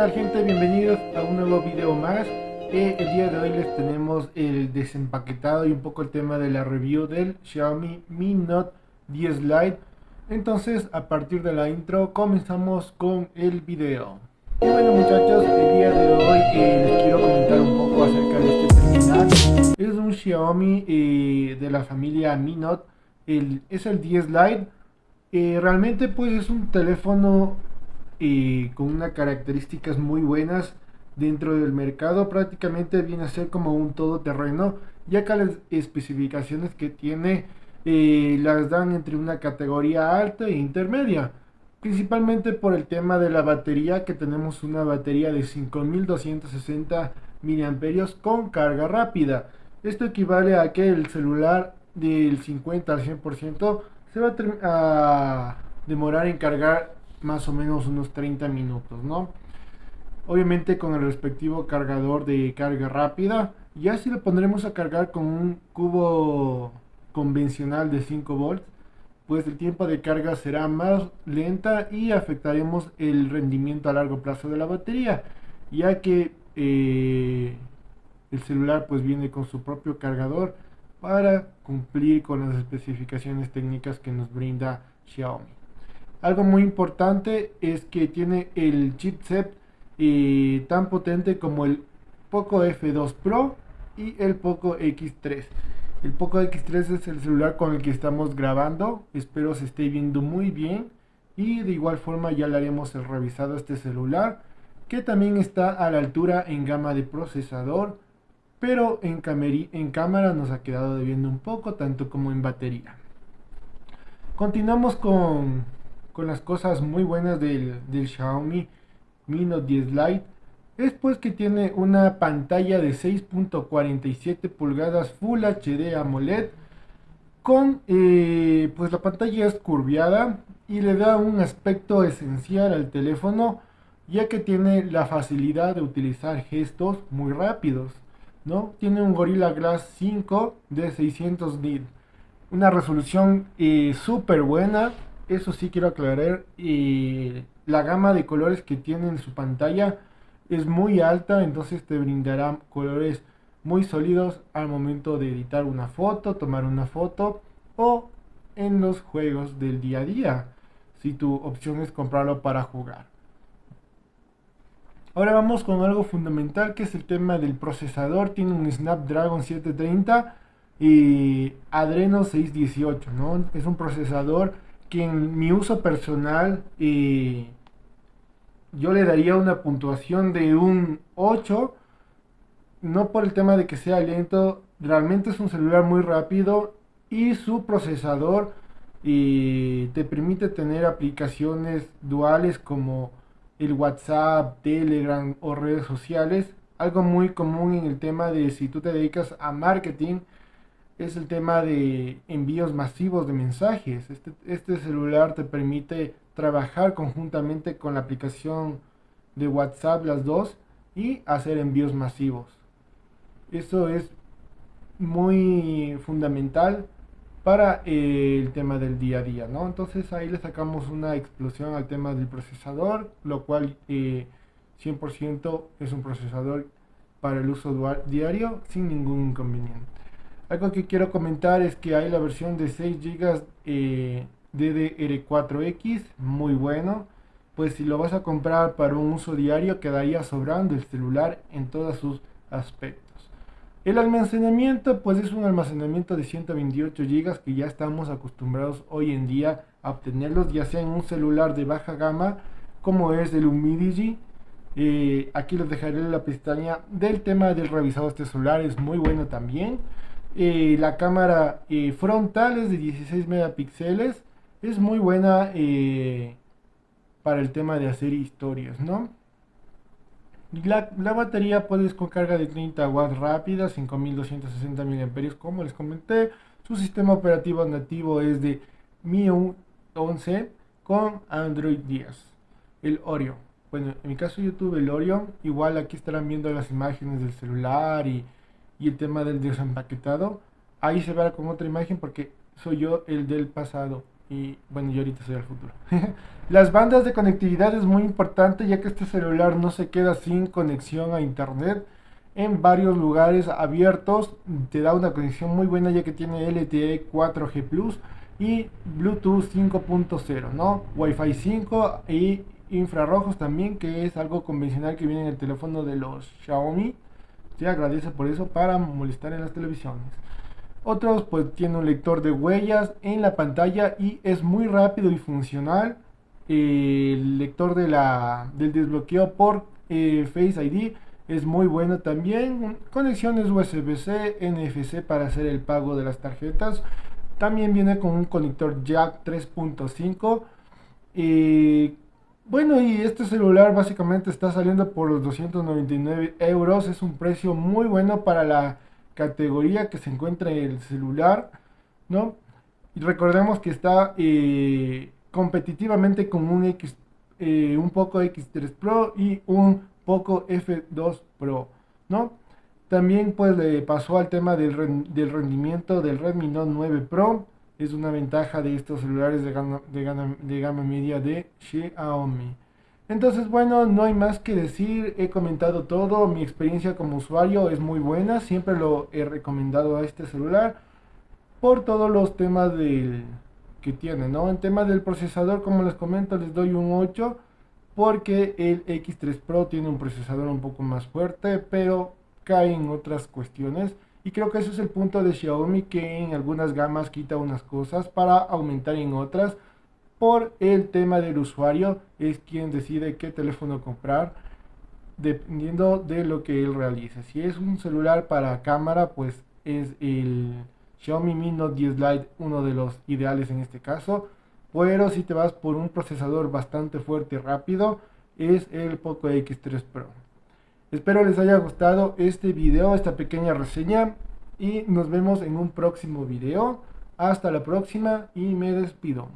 tal gente? Bienvenidos a un nuevo video más. Eh, el día de hoy les tenemos el desempaquetado y un poco el tema de la review del Xiaomi Mi Note 10 Lite. Entonces, a partir de la intro, comenzamos con el video. Y bueno muchachos, el día de hoy eh, les quiero comentar un poco acerca de este terminal. Es un Xiaomi eh, de la familia Mi Note. El, es el 10 Lite. realmente pues es un teléfono con unas características muy buenas dentro del mercado prácticamente viene a ser como un todoterreno ya que las especificaciones que tiene eh, las dan entre una categoría alta e intermedia principalmente por el tema de la batería que tenemos una batería de 5260 miliamperios con carga rápida. Esto equivale a que el celular del 50 al 100% se va a demorar en cargar más o menos unos 30 minutos, ¿no? Obviamente con el respectivo cargador de carga rápida. Ya si lo pondremos a cargar con un cubo convencional de 5 volts, pues el tiempo de carga será más lenta y afectaremos el rendimiento a largo plazo de la batería, ya que eh, el celular pues viene con su propio cargador para cumplir con las especificaciones técnicas que nos brinda Xiaomi. Algo muy importante es que tiene el chipset eh, tan potente como el Poco F2 Pro y el Poco X3. El Poco X3 es el celular con el que estamos grabando. Espero se esté viendo muy bien. Y de igual forma ya le haremos el revisado a este celular. Que también está a la altura en gama de procesador. Pero en, en cámara nos ha quedado debiendo un poco, tanto como en batería. Continuamos con con las cosas muy buenas del, Xiaomi Mi Note 10 Lite. Es pues que tiene una pantalla de 6.47 pulgadas Full HD AMOLED con eh, pues la pantalla es curviada y le da un aspecto esencial al teléfono ya que tiene la facilidad de utilizar gestos muy rápidos ¿no? tiene un Gorilla Glass 5 de 600 nits una resolución eh, súper buena eso sí quiero aclarar, y la gama de colores que tiene en su pantalla es muy alta, entonces te brindará colores muy sólidos al momento de editar una foto, tomar una foto o en los juegos del día a día, si tu opción es comprarlo para jugar. Ahora vamos con algo fundamental que es el tema del procesador. Tiene un Snapdragon 730 y Adreno 618, ¿no? Es un procesador que en mi uso personal yo le daría una puntuación de un 8, no por el tema de que sea lento, realmente es un celular muy rápido y su procesador te permite tener aplicaciones duales como el WhatsApp, Telegram o redes sociales, algo muy común en el tema de si tú te dedicas a marketing, es el tema de envíos masivos de mensajes. Este, este, celular te permite trabajar conjuntamente con la aplicación de WhatsApp, las dos, y hacer envíos masivos. Eso es muy fundamental para el tema del día a día, ¿no? Entonces ahí le sacamos una explosión al tema del procesador, lo cual 100% eh, es un procesador para el uso diario sin ningún inconveniente. Algo que quiero comentar es que hay la versión de 6 GB eh, DDR4X, muy bueno. Pues si lo vas a comprar para un uso diario quedaría sobrando el celular en todos sus aspectos. El almacenamiento pues es un almacenamiento de 128 GB que ya estamos acostumbrados hoy en día a obtenerlos ya sea en un celular de baja gama como es el Humidigi. Eh, aquí les dejaré la pestaña del tema del revisado de este celular, es muy bueno también. La cámara eh, frontal es de 16 megapíxeles. Es muy buena eh, para el tema de hacer historias, ¿no? La, la, batería puedes con carga de 30 watts rápida, 5260 mAh, como les comenté. Su sistema operativo nativo es de Mi 11 con Android 10, el Oreo. Bueno, en mi caso yo tuve el Oreo, igual aquí estarán viendo las imágenes del celular y y el tema del desempaquetado, ahí se verá con otra imagen porque soy yo el del pasado. y bueno, yo ahorita soy el futuro. Las bandas de conectividad es muy importante ya que este celular no se queda sin conexión a internet en varios lugares abiertos. Te da una conexión muy buena ya que tiene LTE 4G Plus y Bluetooth 5.0, ¿no? Wi-Fi 5 y infrarrojos también, que es algo convencional que viene en el teléfono de los Xiaomi. Agradece por eso para molestar en las televisiones. Otros pues tiene un lector de huellas en la pantalla y es muy rápido y funcional. El lector de la, del desbloqueo por eh, Face ID es muy bueno también. Conexiones USB-C, NFC para hacer el pago de las tarjetas. También viene con un conector jack 3.5. bueno, y este celular básicamente está saliendo por los 299 euros. Es un precio muy bueno para la categoría que se encuentra en el celular, ¿no? Y recordemos que está eh, competitivamente con un X, eh, un Poco X3 Pro y un Poco F2 Pro, ¿no? También pues le pasó al tema del, del rendimiento del Redmi Note 9 Pro. Es una ventaja de estos celulares de gama, de de gama media de Xiaomi. Entonces, bueno, no hay más que decir, he comentado todo, mi experiencia como usuario es muy buena, siempre lo he recomendado a este celular por todos los temas del, que tiene, ¿no? En tema del procesador, como les comento, les doy un 8 porque el X3 Pro tiene un procesador un poco más fuerte, pero cae en otras cuestiones. Y creo que ese es el punto de Xiaomi, que en algunas gamas quita unas cosas para aumentar en otras por el tema del usuario, es quien decide qué teléfono comprar dependiendo de lo que él realice. Si es un celular para cámara, pues es el Xiaomi Mi Note 10 Lite uno de los ideales en este caso. Pero si te vas por un procesador bastante fuerte y rápido, es el Poco X3 Pro. Espero les haya gustado este video, esta pequeña reseña. Y nos vemos en un próximo video. Hasta la próxima y me despido.